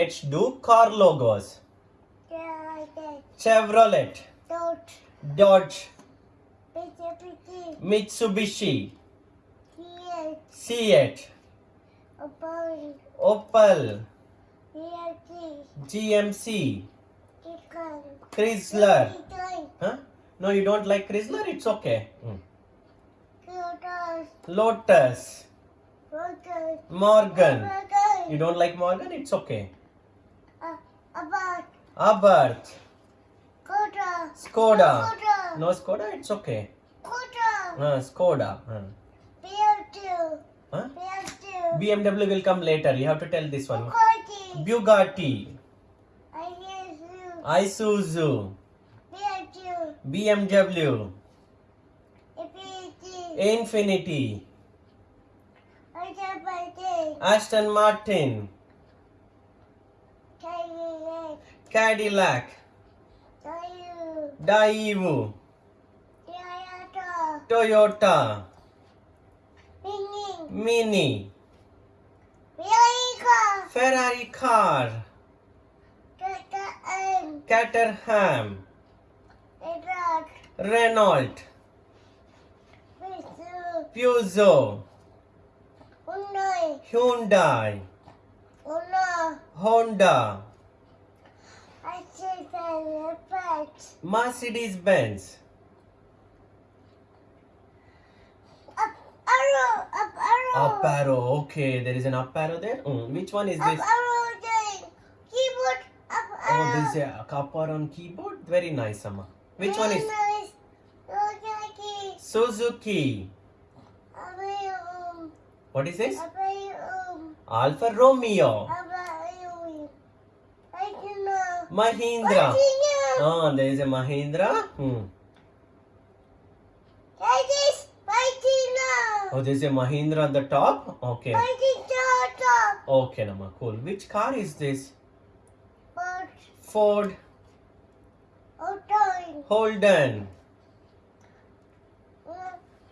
Let's do car logos. Chevrolet. Dodge, pity. Mitsubishi. Seat, About. Opel, Here. GMC, Chrysler. Huh? No, you don't like Chrysler? It's okay. Mm. Cuties. Lotus, Rotten. Morgan. You don't like Morgan? It's okay. About. Abarth, Koda. Skoda. Koda. No Skoda? It's okay. Koda. Uh, Skoda. Uh. Two. Huh? Two. BMW will come later. You have to tell this one. Bugatti. Bugatti, I. Isuzu, Bear two. BMW, Infiniti. Infiniti, buy this. Aston Martin, Cadillac. Daewoo, Toyota. Toyota, Mini. Mini, Ferrari car. Caterham. Renault. Peugeot, Hyundai. Hyundai, Honda. Honda, I see the effect. Mercedes Benz, Up arrow. Up arrow. up arrow. Okay, there is an up arrow there. Mm, Which one is Up this? arrow thing. Keyboard. Up arrow. Oh, this is a upper on keyboard. Very nice, Amma. Which one is Nice. Rojaki. Suzuki? What is this? Abayum. Alfa Romeo, Mahindra. Oh, there is a Mahindra. Hmm. That is now. Oh, there is a Mahindra on the top. Okay. Fighting Toyota. Okay, Nama. Cool. Which car is this? Ford Auto. Holden.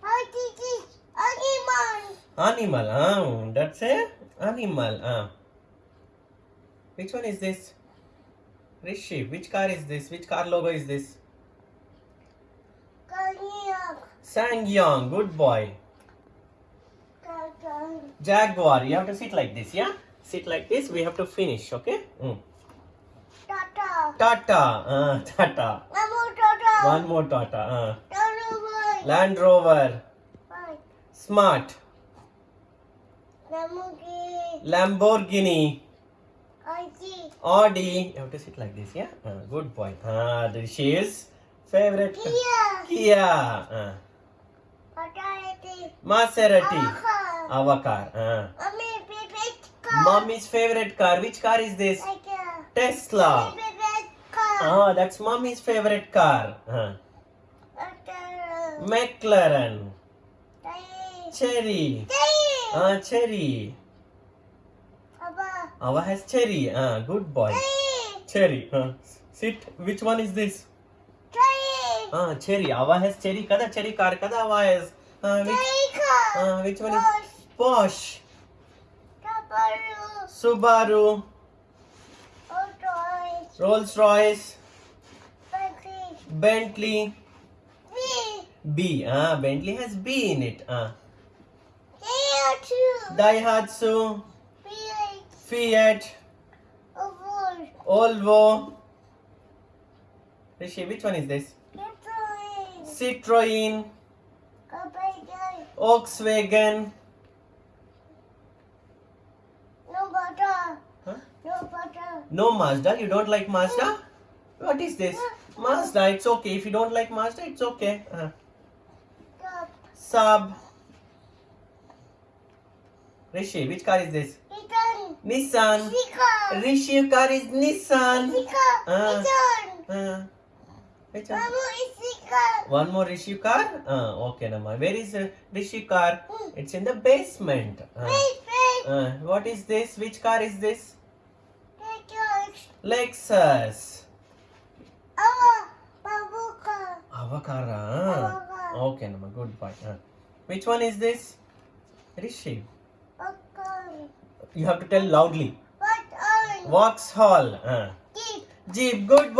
Fighting this animal. Animal. Ah, that's a animal. Ah. Which one is this? Rishi. Which car is this? Which car logo is this? Cognac. SsangYong. Good boy. Jaguar. You have to sit like this, yeah? Sit like this. We have to finish, okay? Mm. Tata. Tata. Uh, Tata. Namu Tata. One more Tata. Uh. Tata. Land Rover. Smart. Namuki. Lamborghini. See. Audi. You have to sit like this, yeah? Uh, good boy. Ah, this is favorite. Kia. Kia. Uh. Maserati. Aka. Our car. Uh. Mommy, baby, car. Mommy's favorite car. Which car is this? Tesla. car. Ah, that's mommy's favorite car. Uh. McLaren. Tay. Cherry. Tay. Ah, cherry. Ava has cherry. Ah, good boy. Cherry. Uh. Sit. Which one is this? Tay. Ah, cherry. Ava has cherry. Kada cherry car. Kada Ava has. Ah, which, ah, which one is? Porsche. Taparu. Subaru. Auto. Rolls Royce. Bentley. Bentley. V. B. Ah, Bentley has B in it. Ah. Too. Daihatsu. V8. Fiat. Volvo. Rishi, which one is this? Citroen. Volkswagen. No butter. Huh? No butter. No Mazda. You don't like Mazda? What is this? Mazda. It's okay. If you don't like Mazda, it's okay. Uh, Stop. Saab. Rishi, which car is this? Nissan. Sika. Rishi car is Nissan. Ah. Uh, which one? Mamu is Sika. One more Rishi car? Uh, okay, Nama. Where is uh, Rishi car? It's in the basement. Uh, uh, what is this? Which car is this? Lexus. Avakara. Avakara. Okay, Nama. Good boy. Uh, which one is this? Rishi. Okay. You have to tell loudly. What are Van. Vauxhall. Uh. Jeep. Jeep. Good.